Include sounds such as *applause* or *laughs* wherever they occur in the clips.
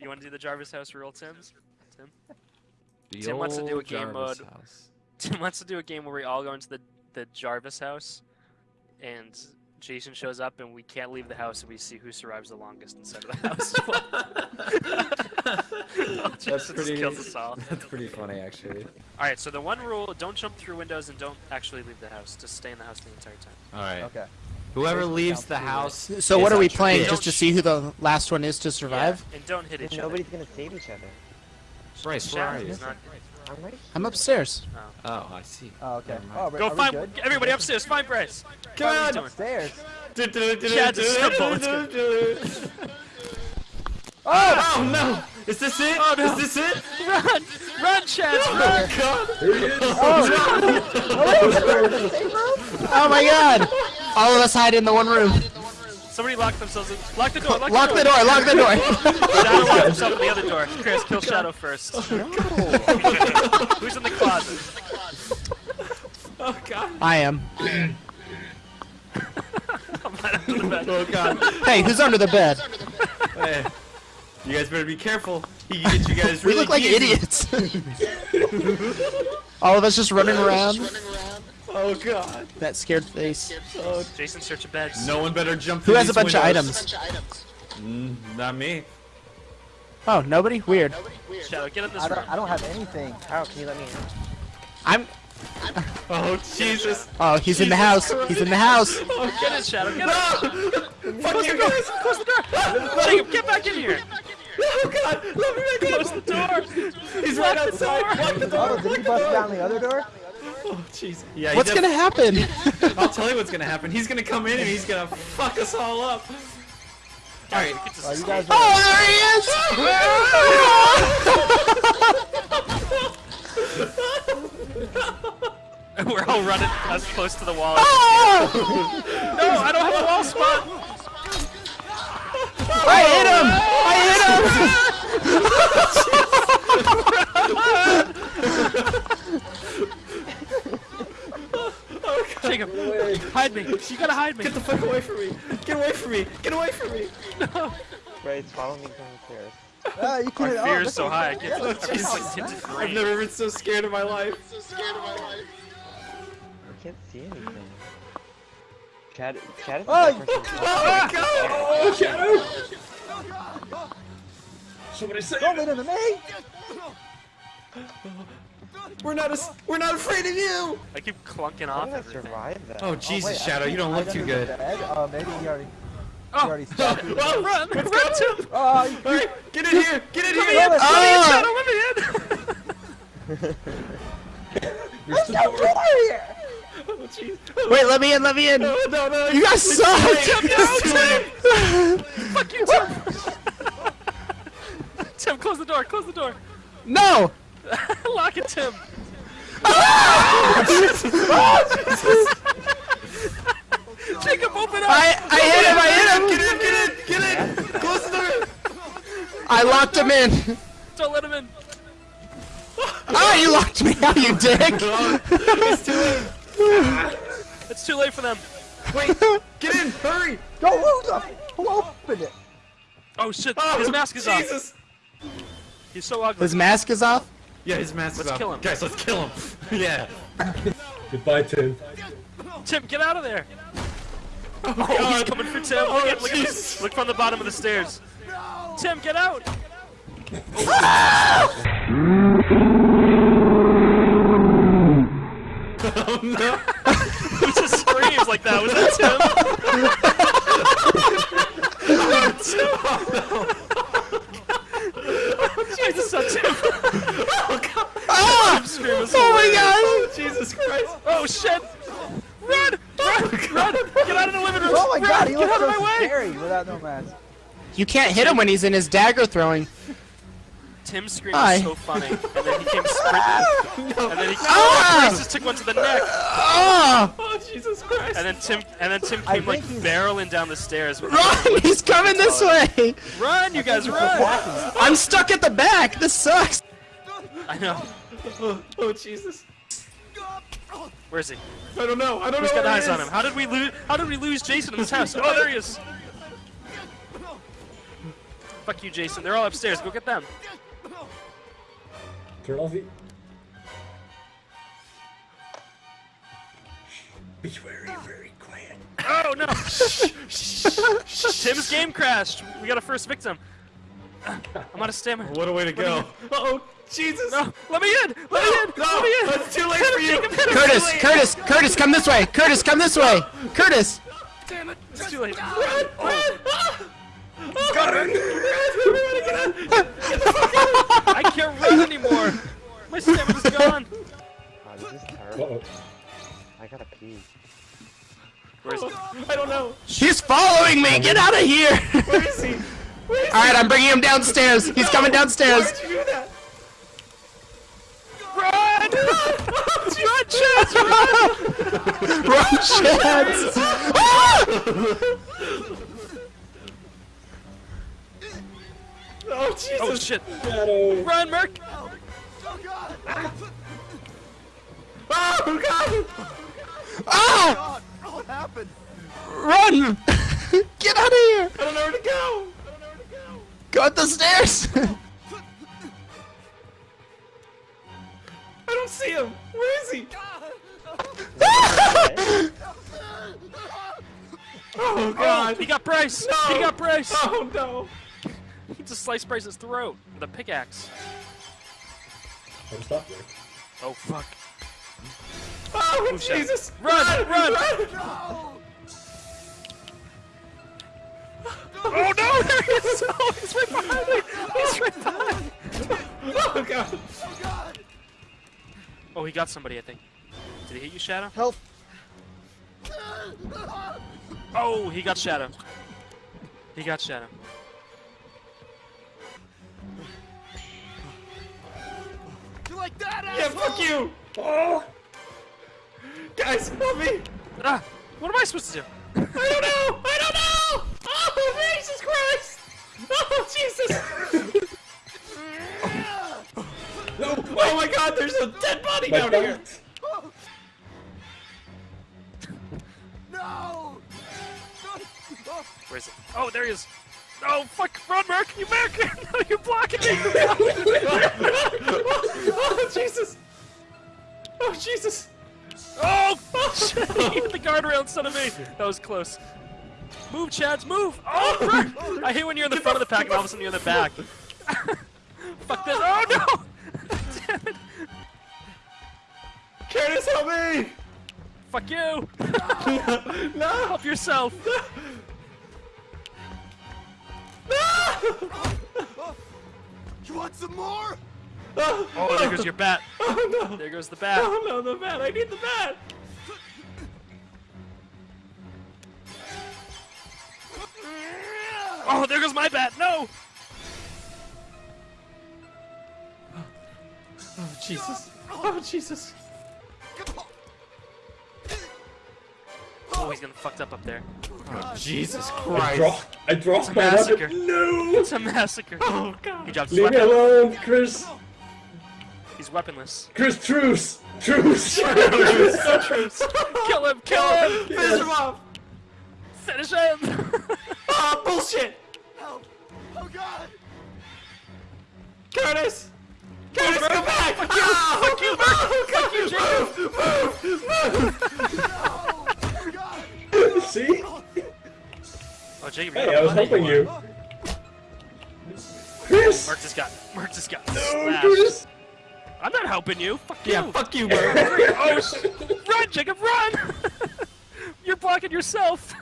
You want to do the Jarvis house rule, Tim's? Tim? The Tim wants to do a game Jarvis mode. house. *laughs* Tim wants to do a game where we all go into the, the Jarvis house, and Jason shows up, and we can't leave the house, and we see who survives the longest inside of the house. *laughs* *laughs* That's Jason pretty. kills us all. That's pretty funny, actually. All right, so the one rule: don't jump through windows and don't actually leave the house. Just stay in the house the entire time. All right. Okay. Whoever leaves the house. So what are we playing? Just to see who the last one is to survive? Yeah, and don't hit each Then other. nobody's gonna save each other. Bryce, where are you? I'm upstairs. Oh. oh, I see. Oh, okay. Oh, Go find good? everybody upstairs. Find Bryce. Come What are on! Upstairs. Chad's a simple, it's Oh no! Is this it? Oh, no. Is this it? Run, run, Chad, Oh run! Oh, *laughs* oh, god! Oh my god! All of us hide in the one room. Somebody lock themselves in. Lock the door. Lock, Lock the door, lock the door. *laughs* Shadow locked himself in the other door. Chris, kill Shadow first. Oh, no. *laughs* Who's in the closet? Oh God! I am. I'm right under the bed. Oh God! Hey, who's under the bed? Hey, you guys better be careful. He can get you guys We look like easy. idiots. *laughs* All of us just running around. Oh God! That scared face. Oh, Jason, search a bed. no one better jump. Who has a these bunch of items? Mm, not me. Oh, nobody? Weird. Shadow, get in this I room. don't, I don't have anything. How can you let me in? I'm. *laughs* Oh Jesus! Oh, he's in the house. He's in the house. Oh, get in, Shadow. Get in. Fuck you guys! Close the door. *laughs* Jacob, get back in here. Oh God! Let me back in! Close the door. He's right Lock the outside. door. Lock the door. Oh, did he bust down the other door? Oh jeez. Yeah. What's gonna happen? *laughs* I'll tell you what's gonna happen. He's gonna come in and he's gonna fuck us all up. All right. Get Oh, you sleep. guys are. Oh, We're all running as close to the wall. there! Ah! No, I don't have a wall spot. I hit him! I *laughs* *laughs* Jacob, hide me. You gotta hide me. Get the fuck away from me! Get away from me! Get away from me! Right, follow me down the stairs. Ah, you My can't. oh, fear look is so high. I can't. Oh, I'm just Jesus. like tinted I've never been so scared in my life. I can't see anything. Chad, Chad is Oh, the best person. Oh God! Don't let him to me. We're not as we're not afraid of you. I keep clunking How off did I everything. survive that? Oh Oh, Jesus, wait, I Shadow, you can't don't look hide too under the good. bed. Oh, maybe he already. He Oh, already stopped. through *laughs* the Well, door. run, Let's run, go. Tim. *laughs* Oh, you All right, get in here. Get in Let me here. in. Let me in, Oh. Shadow. Let me in. *laughs* Let's get out of here. Oh, jeez. Wait, let me in, let me in. No, no, no. You guys It's suck! too late. Tim, no, It's too late. Fuck you, Tim. Tim, close the door. Close the door. No! *laughs* Lock it, Tim. Jacob, open up. I, I hit him, I hit him! Get in, get in, get in. Close the door. I locked him in. Don't let him in. Ah, you locked me out, you dick! *laughs* It's too late. It's too late for them. Wait, get in, hurry. Go, who the? Who opened it? Oh shit! Oh, His mask is off. Jesus. He's so ugly. His mask is off? Yeah, his mask Let's is off. kill him. Guys, let's kill him. *laughs* yeah. Goodbye, Tim. Tim, get out of there. Oh, oh God. he's coming for Tim. Oh, look, at, look, at look from the bottom of the stairs. Tim, get out. Oh no. *laughs* Who just screams like that? Was that Tim? I just saw Tim. Ah! Tim scream was Oh my hilarious. god! Jesus Christ. Oh shit! Run! Run! Run! Get out of the living room! Oh my Run! god, he Get looks out of so my way! scary without no mask. You can't hit him when he's in his dagger throwing. Tim's scream Hi. was so funny, and then he came *laughs* sprinting, and then he Ah! oh, Chris just took one to the neck, Oh! Oh, Jesus Christ. and then Tim, and then Tim came like he's- barreling down the stairs. Run! He's coming this way! Run, you guys, run! I'm stuck at the back! This sucks! I know. Oh, *laughs* oh, Jesus. Where is he? I don't know. I don't Who's know. got eyes he on him? How did we lose? How did we lose Jason in this house? Oh, there he is. Fuck you, Jason. They're all upstairs. Go get them. Turn off the. Be very, very quiet. Oh no! Tim's game crashed. We got a first victim. I'm out of stamina. What a way to go. Oh, Jesus. No, let me in! Let me in! No, let me in! it's too late for you. Jacob, him. Curtis, Curtis, Curtis, come this way. Curtis, come this way. Curtis. Damn it! It's too late. Oh. Oh. Got her. I can't run anymore. My stamina's gone. Oh, this is terrible. I gotta pee. Where's I don't know. He's following me. Get out of here. Where is he? Where is All right, I'm bringing him downstairs. He's coming he? downstairs. Run! Chance, run! Run, Chance. Oh, Jesus. Oh shit! Shadow. Run, Merc! Oh, God. Oh, God! Ah! Oh, God. What happened? Run! *laughs* Get out of here. I don't know where to go! I don't know where to go. Go up the stairs. *laughs* see him. Where is he? *laughs* Oh, Oh, God. he got Bryce! No. He got Bryce! Oh, no. *laughs* He just sliced Bryce's throat with a pickaxe. I'm stopped there. Oh fuck. Oh, Who shot? Jesus. Run, run. Oh no! There he is! Oh, he's right behind me! He's right behind me! Oh, God. Oh, he got somebody, I think. Did he hit you, Shadow? Help! Oh, he got Shadow. He got Shadow. You like that, Yeah, fuck you. Oh. Guys, help me. Ah! What am I supposed to do? I don't know. I don't know. Oh, Jesus Christ. Oh, Jesus. Oh, my God. There's a dead body My down here. *laughs* No! Where is it? Oh, there he is! Oh, fuck! Run, Merc! You Merc! *laughs* no, you're blocking me! *laughs* Oh, Jesus. Oh, Jesus. oh, shit! He hit the guardrail instead of me! That was close. Move, Chads, move! Oh, oh, Merc! I hate when you're in the front of the pack and all of a sudden you're in the back. fuck this! Oh, no! Help me. Fuck you! *laughs* No. Help yourself! No You want some more? Oh, Oh, there goes your bat. Oh, no. There goes the bat. Oh, no, the bat. I need the bat. Oh, there goes my bat! No! Oh, Jesus. Oh, Jesus. He's gonna fucked up up there. Oh, Jesus I Christ. dropped. I dropped a my massacre. weapon. No! It's a massacre. *laughs* Oh, God. He dropped his Leave me alone, Chris. He's weaponless. Chris, truce. Truce. *laughs* No *laughs* truce. Kill him! Kill him! Finish him off. Finish him! Oh, bullshit. Help! Oh God! Curtis. Curtis, come back. Ah, fuck you. Fuck you, Mark! Fuck you, Jacob! Oh God! See? Oh, Jacob, Hey, I was helping anymore. you. Chris! Mark just got. Mark just got No, slashed. Chris! I'm not helping you. Fuck you. Yeah, fuck you, bro. *laughs* Oh, sh- run, Jacob, run! *laughs* You're blocking yourself.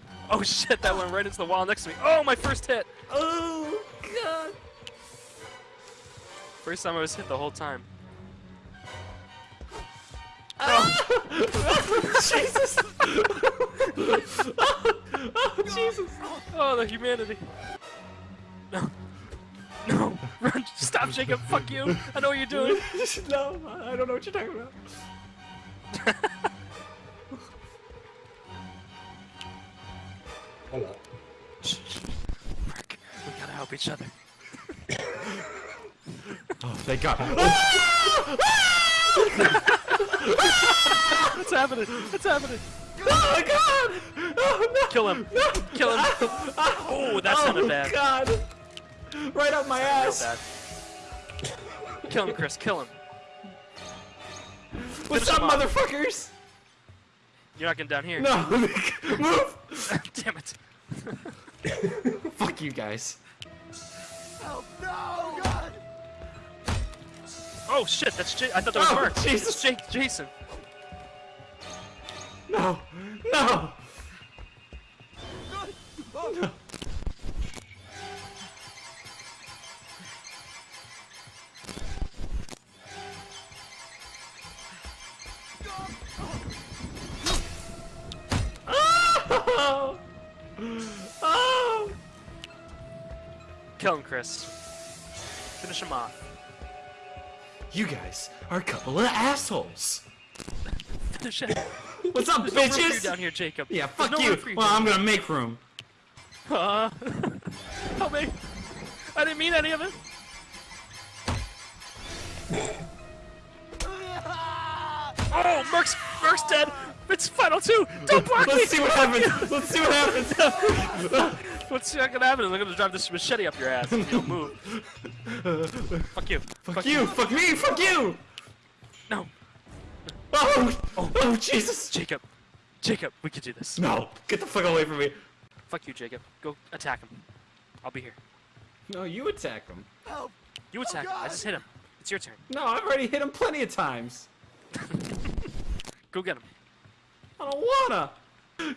*laughs* oh shit, that went right into the wall next to me. Oh, my first hit. oh, God. First time I was hit the whole time. Oh. Jesus. Oh, *laughs* Jesus. Oh, the humanity. No. No. Run. Stop, Jacob. Fuck you. I know what you're doing. *laughs* no, I don't know what you're talking about. Hold on. Mark, we gotta help each other. Oh, thank God. *laughs* Ah! Ah! What's happening? What's happening? Oh my god! Oh no! Kill him. No. Kill him. Oh, that sounded oh, bad. god! Right up my Real ass! bad. Kill him, Chris. Kill him. What's Finish up, motherfuckers? You're not getting down here. No! *laughs* Move! *laughs* Damn it. *laughs* Fuck you guys. Help! No! Oh God! Oh shit, that's J- I thought that was Oh, Mark. Jesus. It's Jake, Jason. No! No! Oh, Oh! Oh! Kill him, Chris. Finish him off. You guys are a couple of assholes. *laughs* Finish him. What's up, There's no you bitches? down here, Jacob. Yeah, fuck no you. Well, I'm gonna make room. Uh, help me. I didn't mean any of it. *laughs* Oh, Merc's, Merc's dead. It's final two. Don't block me. Let's see what happens. Let's see what happens. What's not gonna happen? I'm gonna drive this machete up your ass if you don't move. *laughs* Fuck you. Fuck you. Fuck me. Fuck you. No. Oh. Oh, oh Jesus. Jacob. Jacob, we can do this. No. Get the fuck away from me. Fuck you, Jacob. Go attack him. I'll be here. No, you attack him. Help! You oh, attack him. I just hit him. It's your turn. No, I've already hit him plenty of times. *laughs* Go get him. I don't wanna.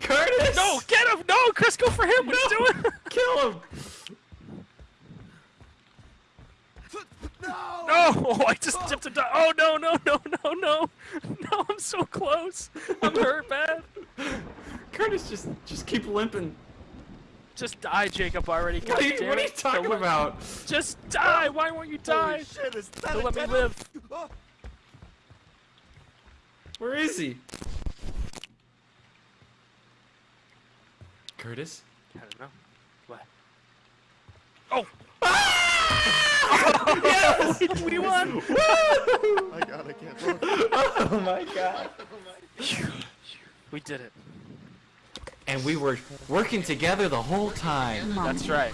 Curtis. No, get him! No, Chris, go for him. What are you doing? Kill him. *laughs* No! No! Oh, *laughs* I just dipped a di- Oh no no no no no! *laughs* No, I'm so close. I'm hurt bad. Curtis, just just keep limping. Just die, Jacob. Already. What are you, what are you talking about? Just die. Why won't you die? Holy shit, is that let me live. Oh, Where is he? Curtis? I don't know. What? Oh! Yes! *laughs* we won! I gotta get *laughs* oh my god. We did it. And we were working together the whole time. That's right.